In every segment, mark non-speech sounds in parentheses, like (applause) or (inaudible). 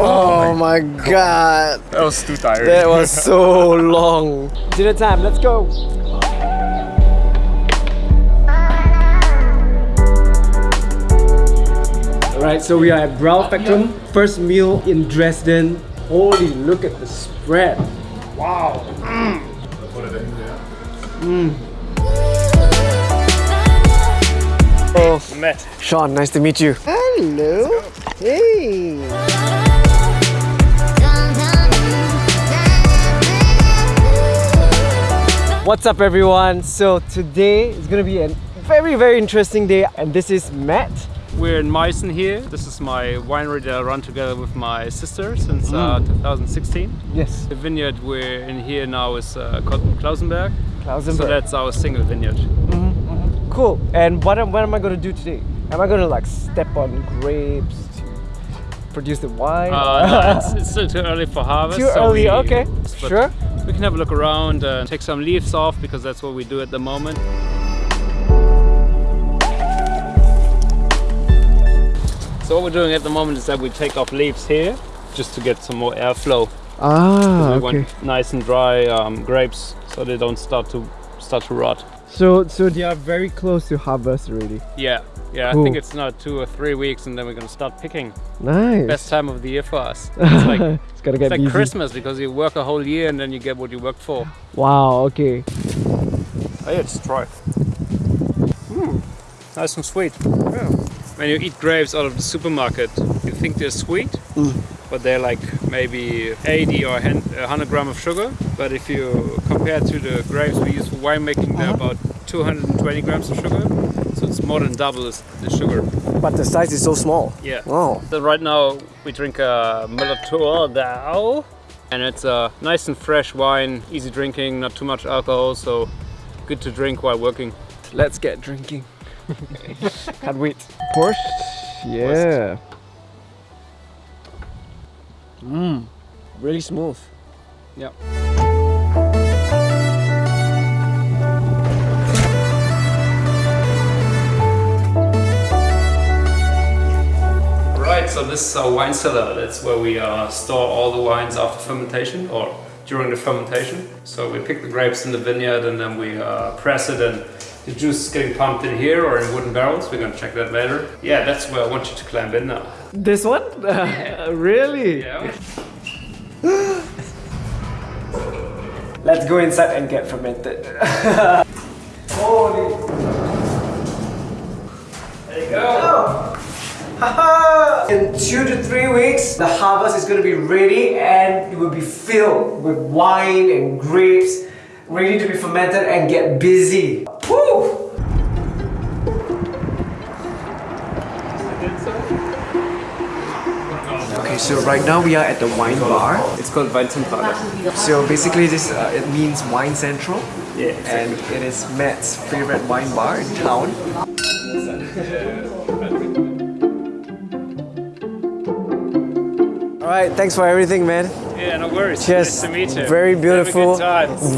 Oh my god. That was too tiring. That was (laughs) so long. Dinner time, let's go. Alright, so we are at Brau Spectrum. First meal in Dresden. Holy, look at the spread. Wow. Mm. Oh, Matt. Sean, nice to meet you. Hello. Hey. What's up everyone? So today is gonna be a very very interesting day and this is Matt. We're in Meissen here. This is my winery that I run together with my sister since uh, 2016. Yes. The vineyard we're in here now is uh, called Klausenberg. Klausenberg. So that's our single vineyard. Cool. And what am, what am I gonna do today? Am I gonna like step on grapes to produce the wine? Uh, no, it's, (laughs) it's still too early for harvest. Too so early, we- okay. Sure. We can have a look around and take some leaves off because that's what we do at the moment. So what we're doing at the moment is that we take off leaves here just to get some more airflow. Ah, we okay. want nice and dry um, grapes so they don't start to start to rot. So so they are very close to harvest already. Yeah, yeah. Cool. I think it's now two or three weeks, and then we're gonna start picking. Nice. Best time of the year for us. (laughs) It's like it's gonna get it's like busy. Christmas because you work a whole year and then you get what you worked for. Wow. Okay. Oh yeah, just try. Mm, nice and sweet. When you eat grapes out of the supermarket, you think they're sweet, but they're like maybe 80 or 100 gram of sugar. But if you compare to the grapes we use for winemaking, they're uh-huh. about 220 grams of sugar. So it's more than double the the sugar. But the size is so small. Yeah. Wow. So right now we drink a Müller-Thurgau, and it's a nice and fresh wine, easy drinking, not too much alcohol, so good to drink while working. Let's get drinking. (laughs) Can't wait. Porsche. Yeah. Mmm. Really smooth. Yeah. Right, so this is our wine cellar. That's where we uh, store all the wines after fermentation or during the fermentation. So we pick the grapes in the vineyard and then we uh, press it and the juice is getting pumped in here or in wooden barrels. We're gonna check that later. Yeah, that's where I want you to climb in now. This one? (laughs) really? Yeah. Let's go inside and get fermented. (laughs) Holy. There you go. (laughs) In two to three weeks, the harvest is going to be ready and it will be filled with wine and grapes, ready to be fermented and get busy. Woo! Okay, so right now we are at the wine bar. It's called Weinzentrale. So basically, this uh, it means wine central, Yeah. and it is Matt's favorite wine bar in town. All right, thanks for everything, man. Yeah, no worries. Cheers. Nice to meet you. Very beautiful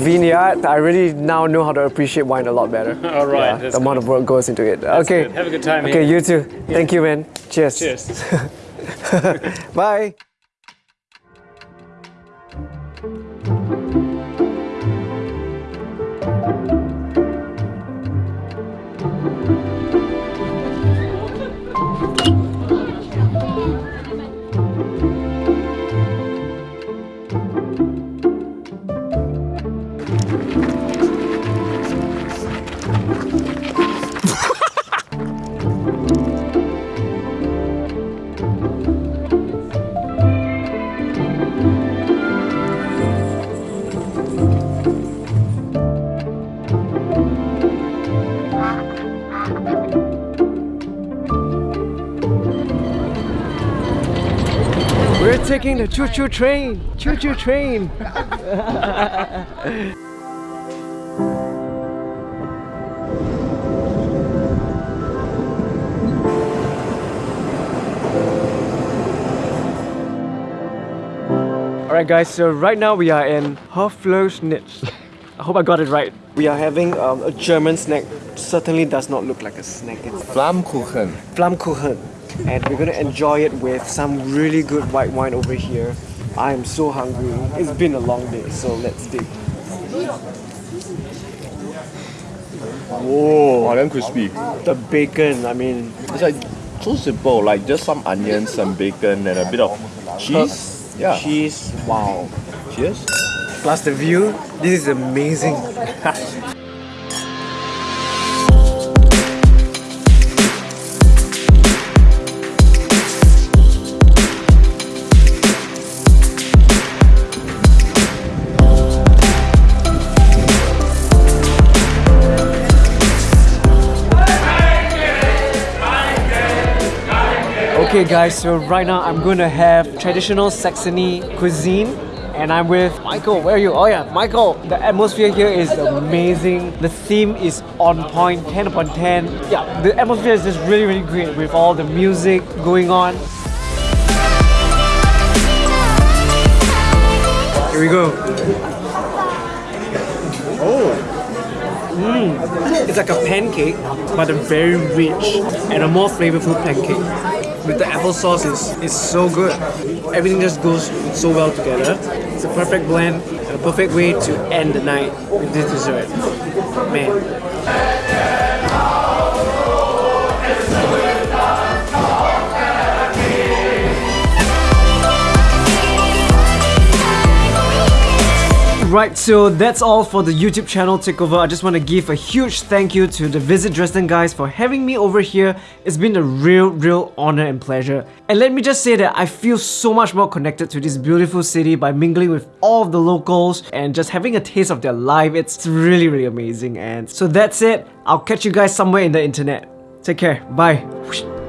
vineyard. I really now know how to appreciate wine a lot better. (laughs) All right, Yeah, that's the amount of work goes into it. okay. good. Have a good time Okay, here. you too. Thank you, man. Cheers. Cheers. (laughs) (laughs) Bye. Taking the choo-choo train. Choo-choo train. Alright guys, so right now we are in Hoflöschnitz. I hope I got it right. We are having um, a German snack. Certainly does not look like a snack. It's Flammkuchen. Flammkuchen. And we're gonna enjoy it with some really good white wine over here. I am so hungry. It's been a long day, so let's dig. Whoa, Oh, damn crispy. the bacon. I mean, It's like so simple, like just some onions, some bacon, and a bit of cheese. Yeah. cheese. Wow. Cheers. Plus the view. This is amazing. (laughs) Okay guys, so right now I'm gonna have traditional Saxony cuisine and I'm with Michael. Where are you? Oh yeah, Michael. The atmosphere here is amazing. The theme is on point, 10 upon 10. Yeah, the atmosphere is just really, really great with all the music going on. Here we go. Oh. Mm. It's like a pancake, but a very rich and a more flavorful pancake with the applesauce is, is so good. Everything just goes so well together. It's a perfect blend and a perfect way to end the night with this dessert. Man. Right, so that's all for the YouTube channel takeover. I just want to give a huge thank you to the Visit Dresden guys for having me over here. It's been a real, real honor and pleasure. And let me just say that I feel so much more connected to this beautiful city by mingling with all of the locals and just having a taste of their life. It's really, really amazing. And so that's it. I'll catch you guys somewhere in the internet. Take care. Bye.